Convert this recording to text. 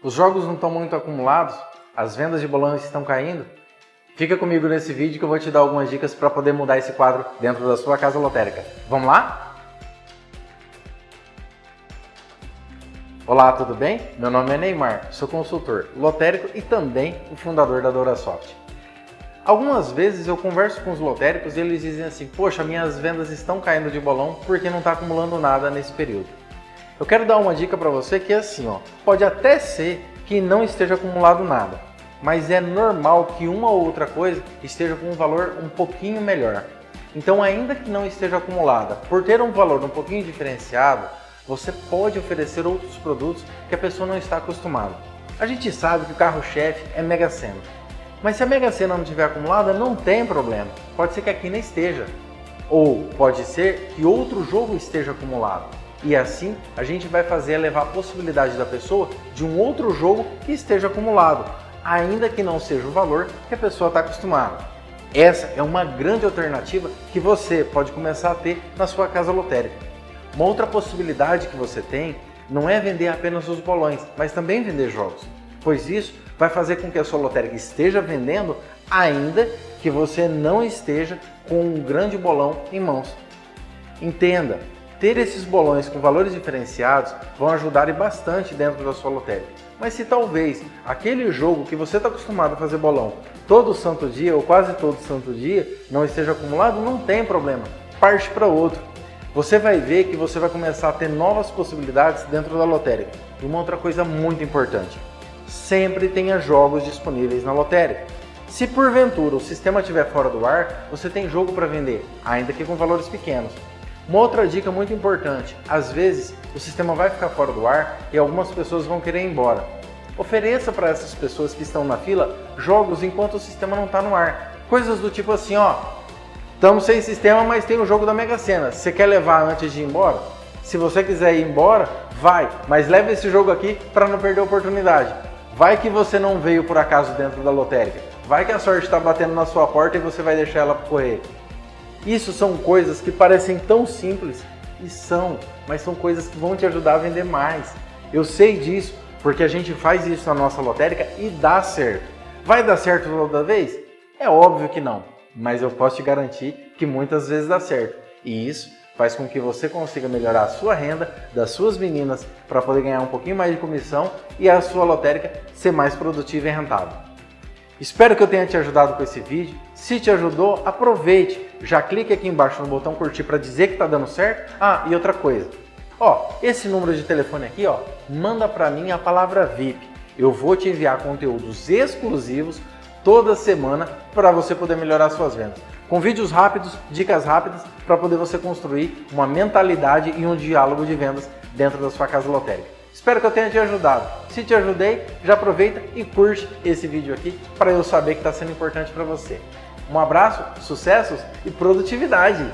Os jogos não estão muito acumulados? As vendas de bolão estão caindo? Fica comigo nesse vídeo que eu vou te dar algumas dicas para poder mudar esse quadro dentro da sua casa lotérica. Vamos lá? Olá, tudo bem? Meu nome é Neymar, sou consultor lotérico e também o fundador da DoraSoft. Algumas vezes eu converso com os lotéricos e eles dizem assim, poxa, minhas vendas estão caindo de bolão porque não está acumulando nada nesse período. Eu quero dar uma dica para você que é assim, ó, pode até ser que não esteja acumulado nada, mas é normal que uma ou outra coisa esteja com um valor um pouquinho melhor. Então, ainda que não esteja acumulada, por ter um valor um pouquinho diferenciado, você pode oferecer outros produtos que a pessoa não está acostumada. A gente sabe que o carro-chefe é Mega Sena, mas se a Mega Sena não estiver acumulada, não tem problema. Pode ser que aqui não esteja. Ou pode ser que outro jogo esteja acumulado. E assim a gente vai fazer levar a possibilidade da pessoa de um outro jogo que esteja acumulado, ainda que não seja o valor que a pessoa está acostumada. Essa é uma grande alternativa que você pode começar a ter na sua casa lotérica. Uma outra possibilidade que você tem não é vender apenas os bolões, mas também vender jogos, pois isso vai fazer com que a sua lotérica esteja vendendo ainda que você não esteja com um grande bolão em mãos. Entenda, ter esses bolões com valores diferenciados vão ajudar bastante dentro da sua lotérica. Mas se talvez aquele jogo que você está acostumado a fazer bolão todo santo dia ou quase todo santo dia não esteja acumulado, não tem problema, parte para outro. Você vai ver que você vai começar a ter novas possibilidades dentro da lotérica. E uma outra coisa muito importante, sempre tenha jogos disponíveis na lotérica. Se porventura o sistema estiver fora do ar, você tem jogo para vender, ainda que com valores pequenos. Uma outra dica muito importante, às vezes o sistema vai ficar fora do ar e algumas pessoas vão querer ir embora. Ofereça para essas pessoas que estão na fila jogos enquanto o sistema não está no ar. Coisas do tipo assim, ó, estamos sem sistema, mas tem o jogo da Mega Sena. Você quer levar antes de ir embora? Se você quiser ir embora, vai, mas leve esse jogo aqui para não perder a oportunidade. Vai que você não veio por acaso dentro da lotérica. Vai que a sorte está batendo na sua porta e você vai deixar ela correr. Isso são coisas que parecem tão simples e são, mas são coisas que vão te ajudar a vender mais. Eu sei disso porque a gente faz isso na nossa lotérica e dá certo. Vai dar certo toda vez? É óbvio que não, mas eu posso te garantir que muitas vezes dá certo. E isso faz com que você consiga melhorar a sua renda das suas meninas para poder ganhar um pouquinho mais de comissão e a sua lotérica ser mais produtiva e rentável. Espero que eu tenha te ajudado com esse vídeo. Se te ajudou, aproveite. Já clique aqui embaixo no botão curtir para dizer que está dando certo. Ah, e outra coisa. Ó, esse número de telefone aqui, ó, manda para mim a palavra VIP. Eu vou te enviar conteúdos exclusivos toda semana para você poder melhorar suas vendas. Com vídeos rápidos, dicas rápidas para poder você construir uma mentalidade e um diálogo de vendas dentro da sua casa lotérica. Espero que eu tenha te ajudado. Se te ajudei, já aproveita e curte esse vídeo aqui para eu saber que está sendo importante para você. Um abraço, sucessos e produtividade!